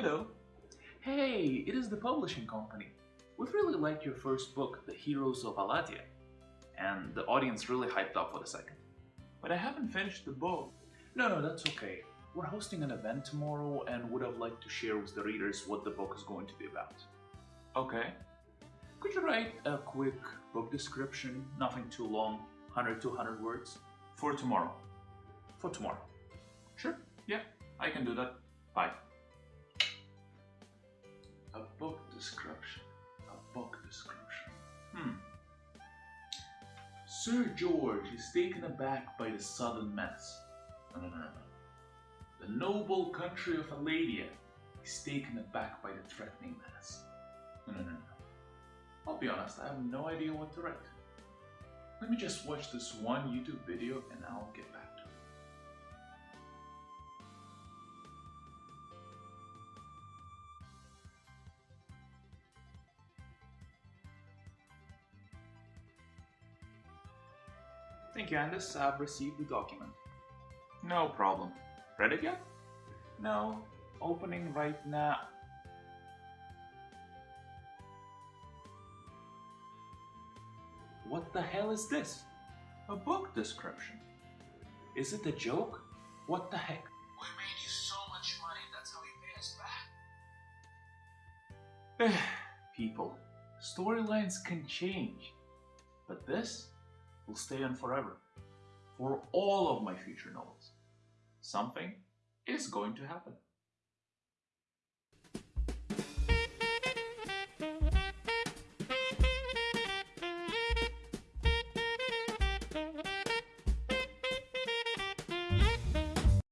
Hello. Hey, it is the publishing company. We've really liked your first book, The Heroes of Aladia, and the audience really hyped up for the second. But I haven't finished the book. No, no, that's okay. We're hosting an event tomorrow and would have liked to share with the readers what the book is going to be about. Okay. Could you write a quick book description, nothing too long, 100 to 100 words, For tomorrow. for tomorrow? Sure. Yeah, I can do that. Bye. A book description. A book description. Hmm. Sir George is taken aback by the sudden menace. No, no, no, no. The noble country of Aladia is taken aback by the threatening menace. No, no, no, no. I'll be honest, I have no idea what to write. Let me just watch this one YouTube video and I'll get back to it. Thank you, Andis. I've received the document. No problem. Read it yet? No. Opening right now. What the hell is this? A book description. Is it a joke? What the heck? We made you so much money, that's how you pay us back. People, storylines can change, but this will stay on forever. For all of my future novels. Something is going to happen.